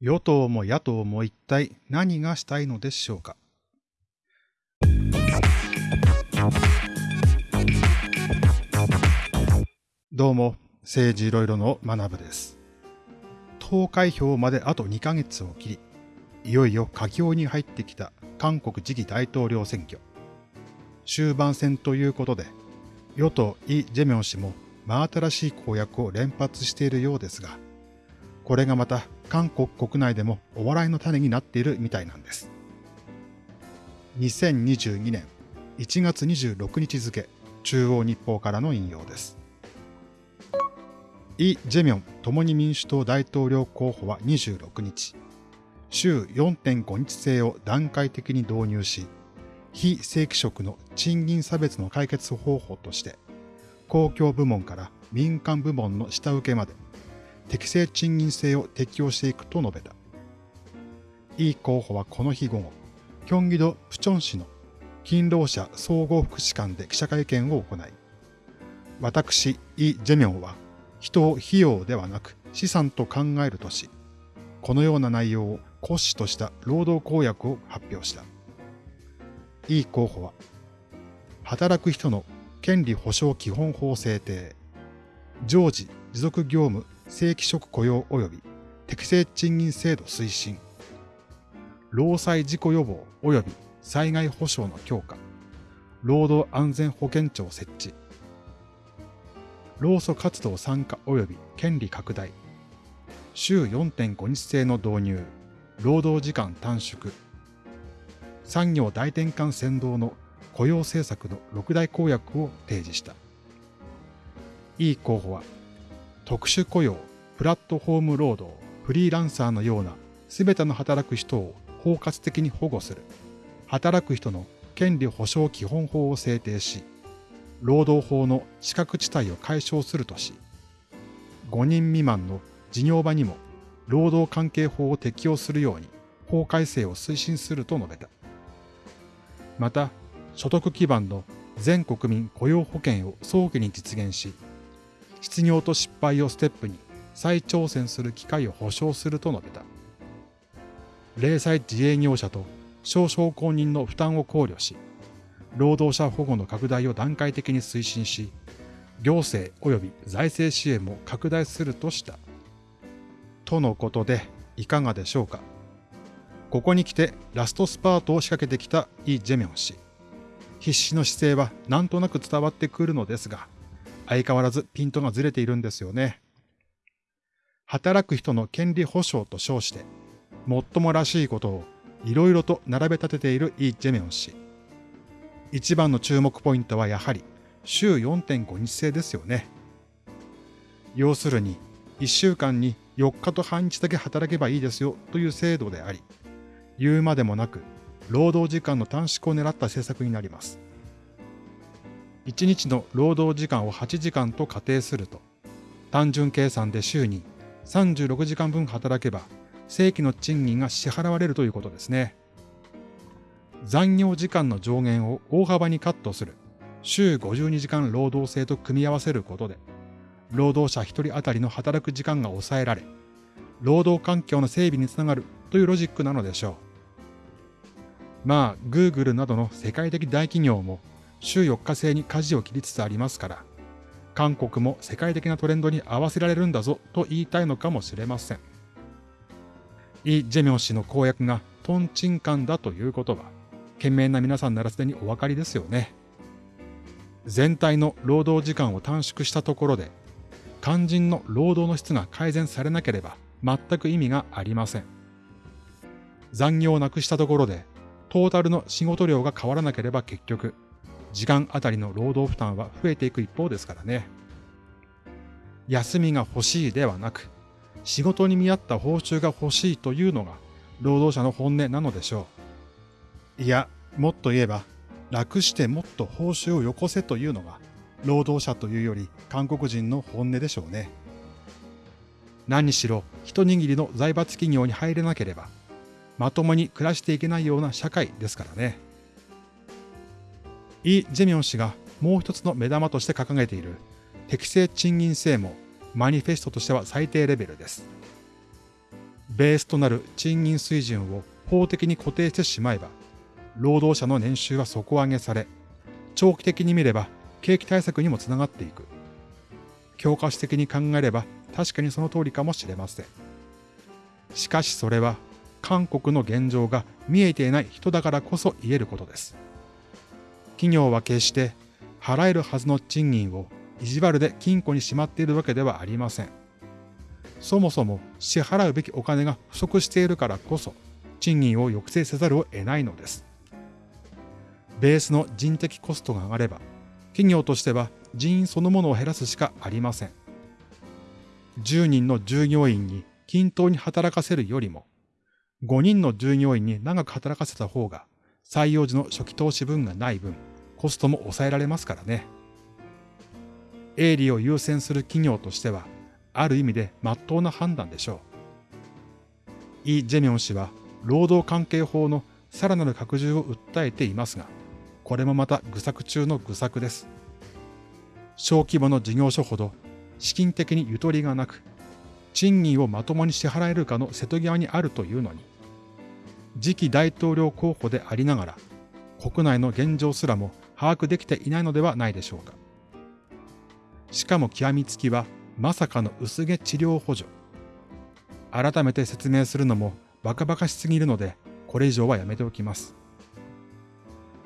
与党も野党も一体何がしたいのでしょうか。どうも、政治いろいろの学部です。投開票まであと2ヶ月を切り、いよいよ佳境に入ってきた韓国次期大統領選挙。終盤戦ということで、与党イ・ジェミョン氏も真新しい公約を連発しているようですが、これがまた韓国国内でもお笑いの種になっているみたいなんです。2022年1月26日付、中央日報からの引用です。イ・ジェミョン共に民主党大統領候補は26日、週4.5日制を段階的に導入し、非正規職の賃金差別の解決方法として、公共部門から民間部門の下請けまで、適正賃金制を適用していくと述べた。イ候補はこの日午後、キョンギド・プチョン市の勤労者総合福祉館で記者会見を行い、私、イ・ジェミョンは、人を費用ではなく資産と考えるとし、このような内容を骨子とした労働公約を発表した。イ候補は、働く人の権利保障基本法制定、常時持続業務正規職雇用及び適正賃金制度推進、労災事故予防及び災害保障の強化、労働安全保険庁設置、労組活動参加及び権利拡大、週4.5日制の導入、労働時間短縮、産業大転換先導の雇用政策の6大公約を提示した。イ候補は、特殊雇用、プラットフォーム労働、フリーランサーのような全ての働く人を包括的に保護する、働く人の権利保障基本法を制定し、労働法の資格地帯を解消するとし、5人未満の事業場にも労働関係法を適用するように法改正を推進すると述べた。また、所得基盤の全国民雇用保険を早期に実現し、失業と失敗をステップに再挑戦する機会を保障すると述べた。零細自営業者と少々公認の負担を考慮し、労働者保護の拡大を段階的に推進し、行政及び財政支援も拡大するとした。とのことで、いかがでしょうか？ここに来てラストスパートを仕掛けてきたイ・ジェミョン氏。必死の姿勢はなんとなく伝わってくるのですが、相変わらずピントがずれているんですよね。働く人の権利保障と称して、もっともらしいことをいろいろと並べ立てているイ・ジェミョン氏。一番の注目ポイントはやはり週4.5日制ですよね。要するに、1週間に4日と半日だけ働けばいいですよという制度であり、言うまでもなく、労働時間の短縮を狙った政策になります。1日の労働時間を8時間と仮定すると、単純計算で週に36時間分働けば、正規の賃金が支払われるということですね。残業時間の上限を大幅にカットする週52時間労働制と組み合わせることで、労働者1人当たりの働く時間が抑えられ、労働環境の整備につながるというロジックなのでしょう。まあ、Google などの世界的大企業も週4日制に舵を切りつつありますから、韓国も世界的なトレンドに合わせられるんだぞと言いたいのかもしれません。イ・ジェミョン氏の公約がトンチンカンだということは、懸命な皆さんならすでにお分かりですよね。全体の労働時間を短縮したところで、肝心の労働の質が改善されなければ全く意味がありません。残業をなくしたところで、トータルの仕事量が変わらなければ結局、時間あたりの労働負担は増えていく一方ですからね。休みが欲しいではなく、仕事に見合った報酬が欲しいというのが労働者の本音なのでしょう。いや、もっと言えば、楽してもっと報酬をよこせというのが、労働者というより韓国人の本音でしょうね。何しろ一握りの財閥企業に入れなければ、まともに暮らしていけないような社会ですからね。イ・ジェミョン氏がもう一つの目玉として掲げている適正賃金制もマニフェストとしては最低レベルです。ベースとなる賃金水準を法的に固定してしまえば、労働者の年収は底上げされ、長期的に見れば景気対策にもつながっていく。教科書的に考えれば確かにその通りかもしれません。しかしそれは韓国の現状が見えていない人だからこそ言えることです。企業は決して払えるはずの賃金を意地悪で金庫にしまっているわけではありません。そもそも支払うべきお金が不足しているからこそ賃金を抑制せざるを得ないのです。ベースの人的コストが上がれば企業としては人員そのものを減らすしかありません。10人の従業員に均等に働かせるよりも、5人の従業員に長く働かせた方が、採用時の初期投資分がない分、コストも抑えられますからね。営利を優先する企業としては、ある意味で真っ当な判断でしょう。イ・ジェミョン氏は、労働関係法のさらなる拡充を訴えていますが、これもまた愚策中の愚策です。小規模の事業所ほど資金的にゆとりがなく、賃金をまともに支払えるかの瀬戸際にあるというのに、次期大統領候補でありながら、国内の現状すらも把握できていないのではないでしょうか。しかも極みつきは、まさかの薄毛治療補助。改めて説明するのもバカバカしすぎるので、これ以上はやめておきます。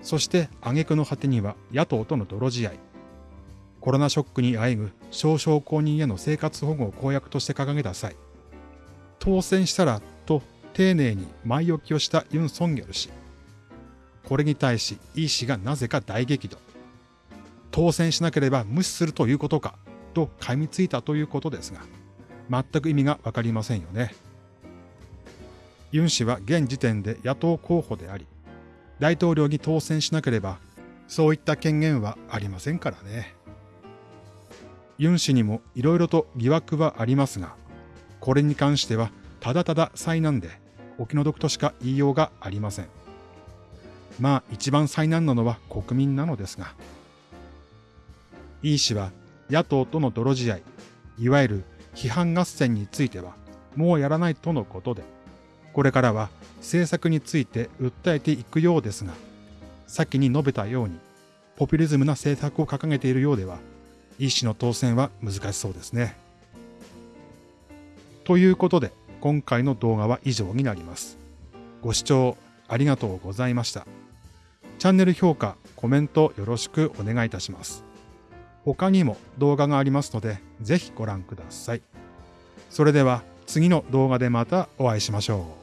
そして挙句の果てには野党との泥仕合。コロナショックにあえぐ少々公認への生活保護を公約として掲げた際、当選したらと丁寧に前置きをしたユン・ソンギョル氏。これに対しイ氏がなぜか大激怒。当選しなければ無視するということかと噛みついたということですが、全く意味がわかりませんよね。ユン氏は現時点で野党候補であり、大統領に当選しなければ、そういった権限はありませんからね。ユン氏にも色々と疑惑はありますが、これに関してはただただ災難でお気の毒としか言いようがありません。まあ一番災難なのは国民なのですが。イー氏は野党との泥仕合、いわゆる批判合戦についてはもうやらないとのことで、これからは政策について訴えていくようですが、先に述べたように、ポピュリズムな政策を掲げているようでは、医師の当選は難しそうですね。ということで、今回の動画は以上になります。ご視聴ありがとうございました。チャンネル評価、コメントよろしくお願いいたします。他にも動画がありますので、ぜひご覧ください。それでは次の動画でまたお会いしましょう。